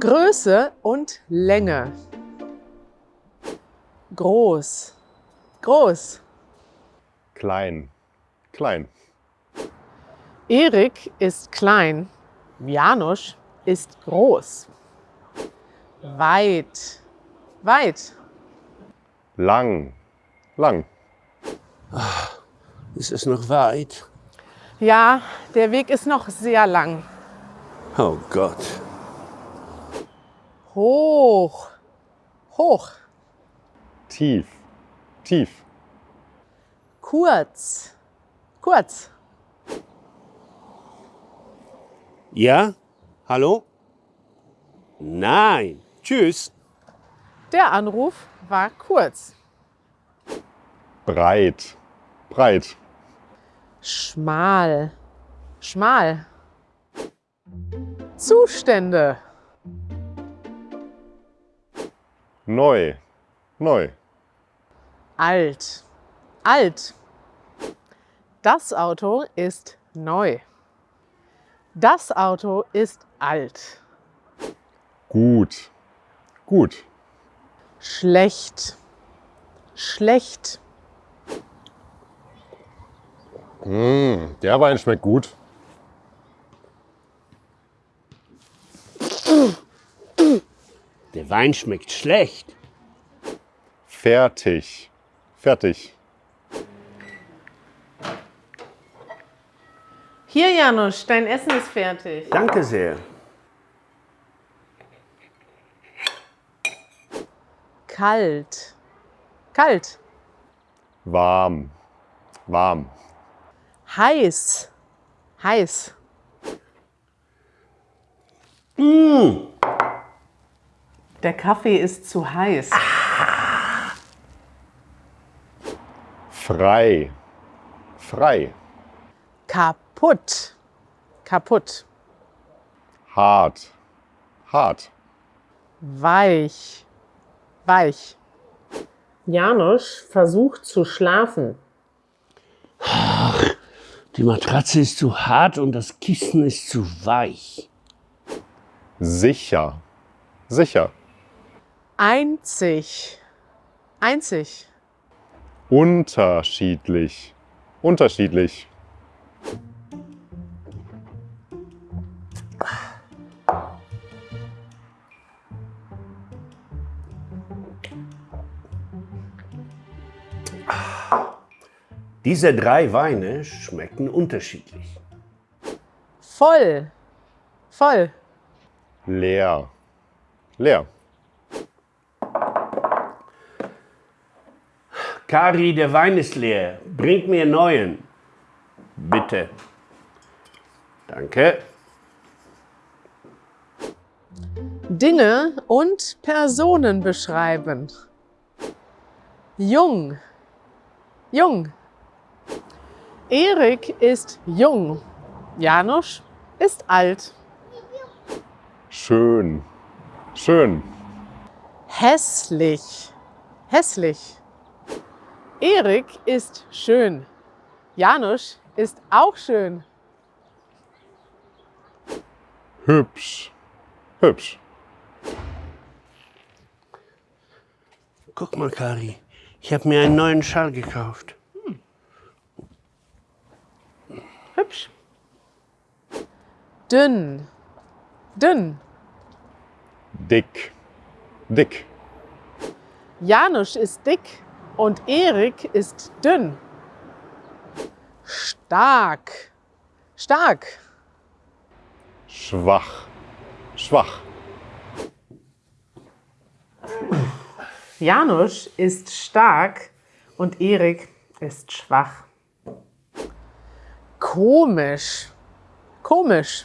Größe und Länge. Groß, groß. Klein, klein. Erik ist klein, Janusz ist groß. Weit, weit. Lang, lang. Es ist noch weit. Ja, der Weg ist noch sehr lang. Oh Gott. Hoch, hoch. Tief, tief. Kurz, kurz. Ja? Hallo? Nein. Tschüss. Der Anruf war kurz. Breit, breit. Schmal, schmal. Zustände. Neu, neu. Alt, alt. Das Auto ist neu. Das Auto ist alt. Gut, gut. Schlecht, schlecht. Mmh, der Wein schmeckt gut. Der Wein schmeckt schlecht. Fertig, fertig. Hier, Janusz, dein Essen ist fertig. Danke sehr. Kalt, kalt. Warm, warm. Heiß, heiß. Der Kaffee ist zu heiß. Frei, frei. Kaputt, kaputt. Hart, hart. Weich, weich. Janusz versucht zu schlafen. Die Matratze ist zu hart und das Kissen ist zu weich. Sicher, sicher. Einzig, einzig. Unterschiedlich, unterschiedlich. Diese drei Weine schmecken unterschiedlich. Voll, voll. Leer, leer. Kari, der Wein ist leer. Bringt mir neuen. Bitte. Danke. Dinge und Personen beschreiben. Jung, jung. Erik ist jung. Janusz ist alt. Schön, schön. Hässlich, hässlich. Erik ist schön. Janusz ist auch schön. Hübsch, hübsch. Guck mal, Kari. Ich habe mir einen neuen Schal gekauft. Hübsch. Dünn, dünn. Dick, dick. Janusz ist dick und Erik ist dünn. Stark, stark. Schwach, schwach. Janusz ist stark und Erik ist schwach. Komisch, komisch.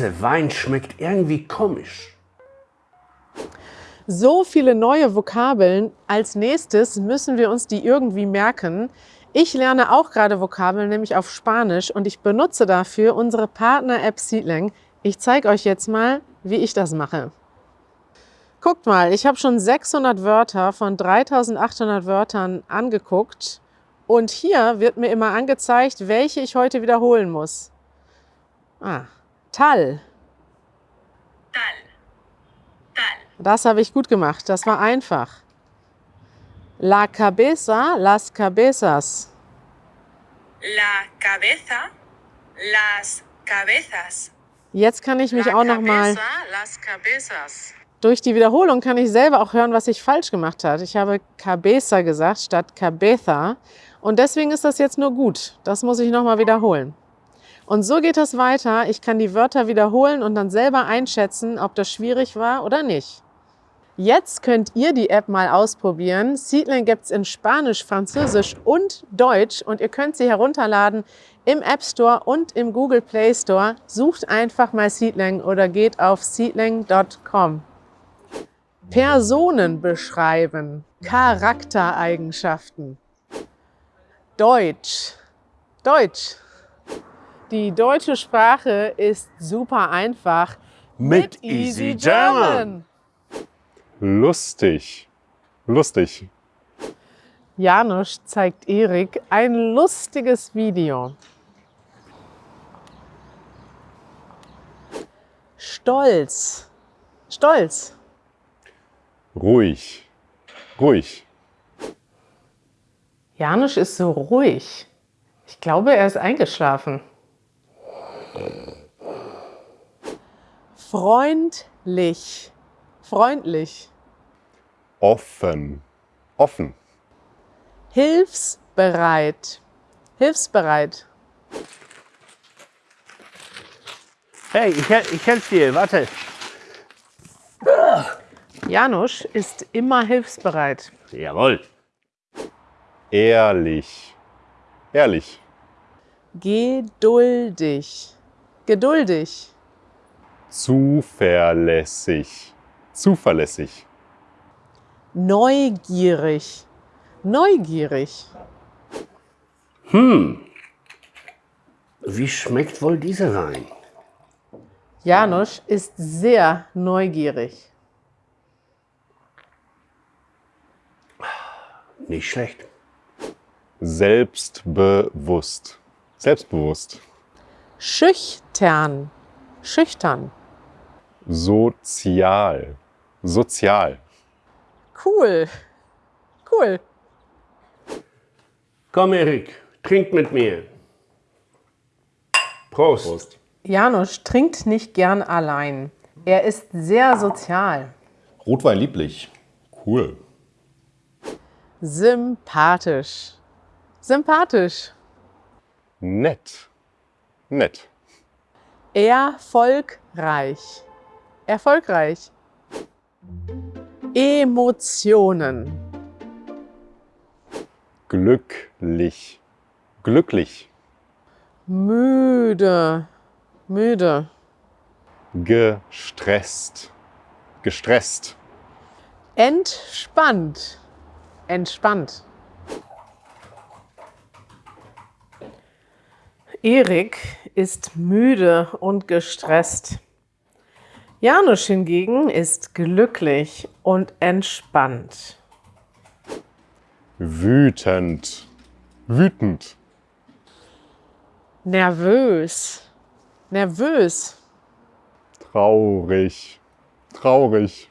Dieser Wein schmeckt irgendwie komisch. So viele neue Vokabeln. Als nächstes müssen wir uns die irgendwie merken. Ich lerne auch gerade Vokabeln, nämlich auf Spanisch und ich benutze dafür unsere Partner-App Seedling. Ich zeige euch jetzt mal, wie ich das mache. Guckt mal, ich habe schon 600 Wörter von 3800 Wörtern angeguckt und hier wird mir immer angezeigt, welche ich heute wiederholen muss. Ah, Tal. tal, tal, Das habe ich gut gemacht. Das war einfach. La cabeza, las cabezas. la cabeza, las cabezas. Jetzt kann ich mich La auch noch mal cabeza, las cabezas. durch die Wiederholung kann ich selber auch hören, was ich falsch gemacht habe. Ich habe cabeza gesagt statt cabeza und deswegen ist das jetzt nur gut. Das muss ich noch mal wiederholen. Und so geht das weiter. Ich kann die Wörter wiederholen und dann selber einschätzen, ob das schwierig war oder nicht. Jetzt könnt ihr die App mal ausprobieren. Seedling gibt es in Spanisch, Französisch und Deutsch und ihr könnt sie herunterladen im App Store und im Google Play Store. Sucht einfach mal Seedling oder geht auf seedling.com. Personen beschreiben, Charaktereigenschaften. Deutsch. Deutsch. Die deutsche Sprache ist super einfach. Mit Easy German. Lustig. Lustig. Janusz zeigt Erik ein lustiges Video. Stolz. Stolz. Ruhig. Ruhig. Janusz ist so ruhig. Ich glaube, er ist eingeschlafen. Freundlich. Freundlich. Offen. Offen. Hilfsbereit. Hilfsbereit. Hey, ich, ich helfe dir, warte. Janusz ist immer hilfsbereit. Jawohl. Ehrlich. Ehrlich. Geduldig. Geduldig. Zuverlässig. Zuverlässig. Neugierig. Neugierig. Wie schmeckt wohl dieser Wein? Janusz ist sehr neugierig. Nicht schlecht. Selbstbewusst. Selbstbewusst. Schüchtern. Schüchtern. Sozial. Sozial. Cool. Cool. Komm, Erik, trink mit mir. Prost. Janusz trinkt nicht gern allein. Er ist sehr sozial. Rotwein lieblich. Cool. Sympathisch. Sympathisch. Nett. Nett. Erfolgreich. Erfolgreich. Emotionen. Glücklich. Glücklich. Müde. Müde. Gestresst. Gestresst. Entspannt. Entspannt. Erik ist müde und gestresst. Janusz hingegen ist glücklich und entspannt. Wütend. Wütend. Nervös. Nervös. Traurig. Traurig.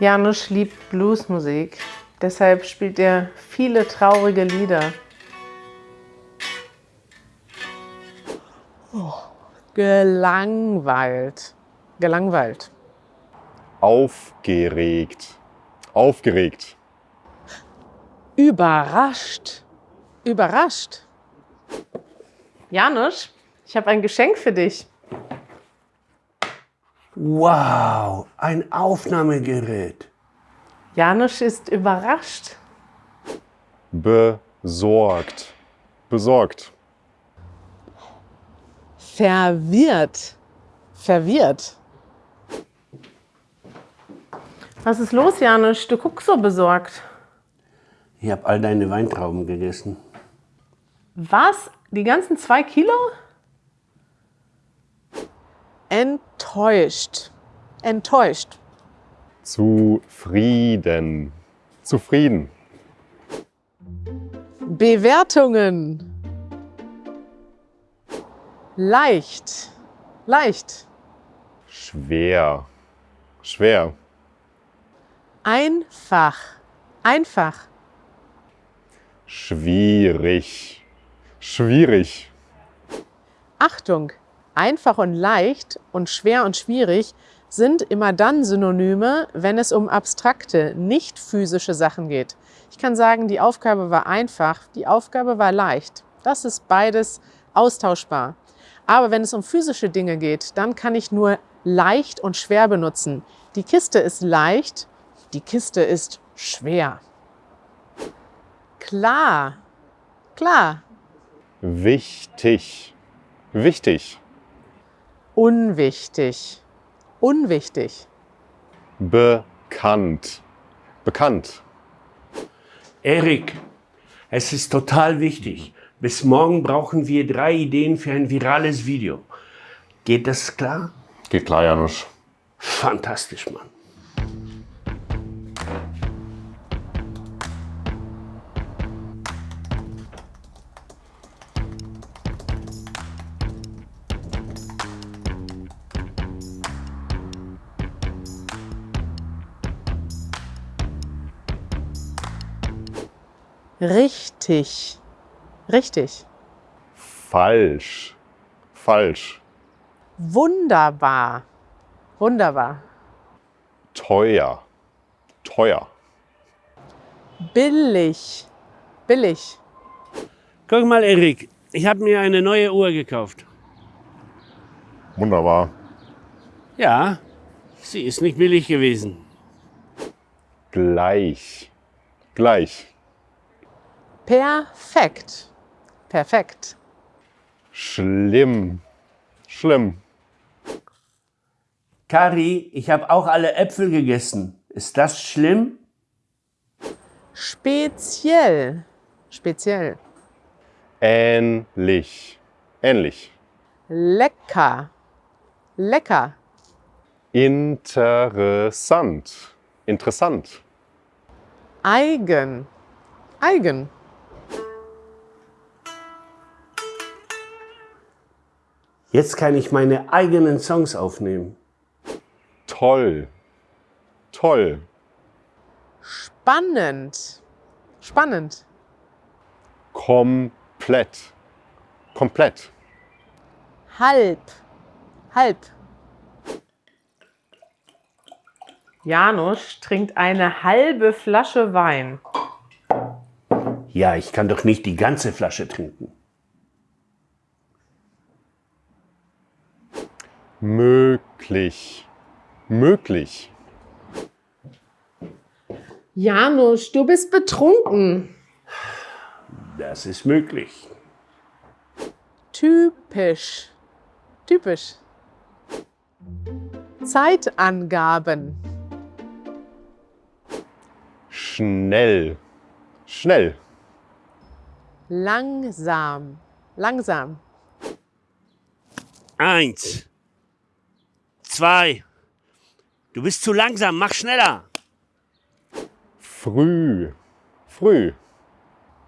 Janusz liebt Bluesmusik. Deshalb spielt er viele traurige Lieder. Oh, gelangweilt. Gelangweilt. Aufgeregt. Aufgeregt. Überrascht. Überrascht. Janusz, ich habe ein Geschenk für dich. Wow, ein Aufnahmegerät. Janusz ist überrascht. Besorgt. Besorgt. Verwirrt. Verwirrt. Was ist los, Janusz? Du guckst so besorgt. Ich habe all deine Weintrauben gegessen. Was? Die ganzen zwei Kilo? Enttäuscht. Enttäuscht. Zufrieden. Zufrieden. Bewertungen. Leicht. Leicht. Schwer. Schwer. Einfach. Einfach. Schwierig. Schwierig. Achtung, einfach und leicht und schwer und schwierig sind immer dann Synonyme, wenn es um abstrakte, nicht physische Sachen geht. Ich kann sagen, die Aufgabe war einfach, die Aufgabe war leicht. Das ist beides austauschbar. Aber wenn es um physische Dinge geht, dann kann ich nur leicht und schwer benutzen. Die Kiste ist leicht, die Kiste ist schwer. Klar, klar, Wichtig. Wichtig. Unwichtig, unwichtig. Bekannt. Bekannt. Erik, es ist total wichtig. Bis morgen brauchen wir drei Ideen für ein virales Video. Geht das klar? Geht klar, Janusz. Fantastisch, Mann. Richtig, richtig. Falsch. Falsch. Wunderbar, wunderbar. Teuer. Teuer. Billig, billig. Guck mal, Erik, ich habe mir eine neue Uhr gekauft. Wunderbar. Ja, sie ist nicht billig gewesen. Gleich. Gleich. Perfekt, perfekt. Schlimm. Schlimm. Kari, ich habe auch alle Äpfel gegessen. Ist das schlimm? Speziell, speziell. Ähnlich. Ähnlich. Lecker, lecker. Interessant. Interessant. Eigen, eigen. Jetzt kann ich meine eigenen Songs aufnehmen. Toll. Toll. Spannend, spannend. Komplett. Komplett. Halb, halb. Janusz trinkt eine halbe Flasche Wein. Ja, ich kann doch nicht die ganze Flasche trinken. Möglich. Möglich. Janusz, du bist betrunken. Das ist möglich. Typisch, typisch. Zeitangaben. Schnell. Schnell. Langsam, langsam. Eins. Zwei. Du bist zu langsam, mach schneller. Früh. Früh.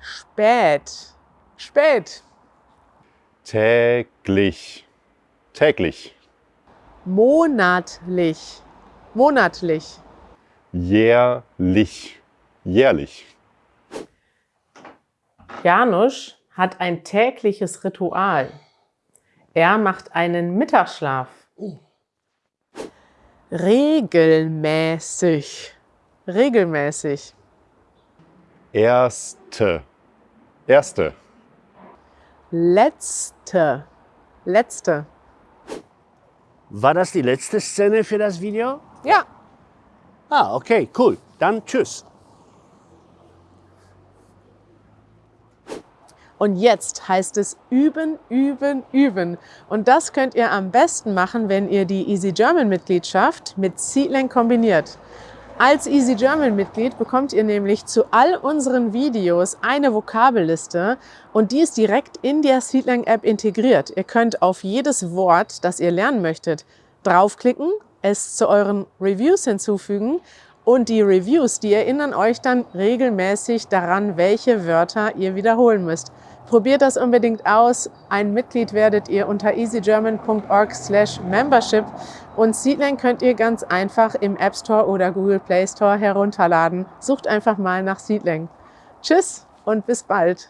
Spät, spät. Täglich. Täglich. Monatlich, monatlich. Jährlich. Jährlich. Janusz hat ein tägliches Ritual. Er macht einen Mittagsschlaf. Regelmäßig, regelmäßig. Erste. Erste. Letzte, letzte. War das die letzte Szene für das Video? Ja, Ah, okay, cool. Dann tschüss. Und jetzt heißt es üben, üben, üben. Und das könnt ihr am besten machen, wenn ihr die Easy German Mitgliedschaft mit Seedling kombiniert. Als Easy German Mitglied bekommt ihr nämlich zu all unseren Videos eine Vokabelliste und die ist direkt in der Seedlang App integriert. Ihr könnt auf jedes Wort, das ihr lernen möchtet, draufklicken, es zu euren Reviews hinzufügen und die Reviews, die erinnern euch dann regelmäßig daran, welche Wörter ihr wiederholen müsst. Probiert das unbedingt aus. Ein Mitglied werdet ihr unter easygerman.org slash membership und Seedlang könnt ihr ganz einfach im App Store oder Google Play Store herunterladen. Sucht einfach mal nach Seedlang. Tschüss und bis bald.